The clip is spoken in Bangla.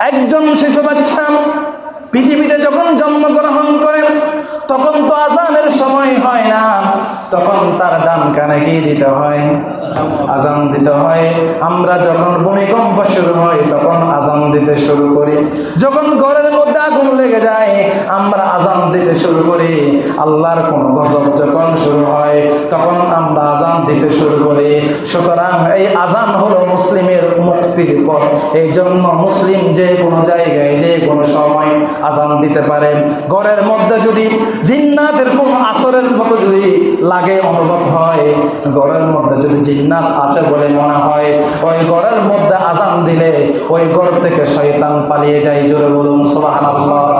একজন শিশু বাচ্চা পৃথিবীতে যখন জন্মগ্রহণ করেন তখন তো আজানের সময় হয় না, তখন তার ডান কানে কি দিতে হয়? আজান দিতে হয়। আমরা যখন ভূমিকম্প শুরু হয়, তখন আজান দিতে শুরু করি। যখন ঘরের মধ্যে আগুন লেগে যায়, আমরা আজান দিতে শুরু করি। আল্লাহর কোন গজব যখন শুরু হয়, তখন আমরা আজান দিতে শুরু করি। সুতরাং এই আজান হলো মুসলিমের মুক্তির পথ এই জন্য মুসলিম যে কোনো জায়গায়, যে কোনো সময় আজান দিতে পারে। ঘরের মধ্যে যদি জিন্নাতের কোন আসরের মতো যদি লাগে, অনুভব হয়, ঘরের মধ্যে যদি জিন্নাত আছে বলে মনে হয়, ওই ঘরের মধ্যে আজান দিলে ওই ঘর থেকে শয়তান পালিয়ে যায়। জোরে বলুন, সুবহানাল্লাহ।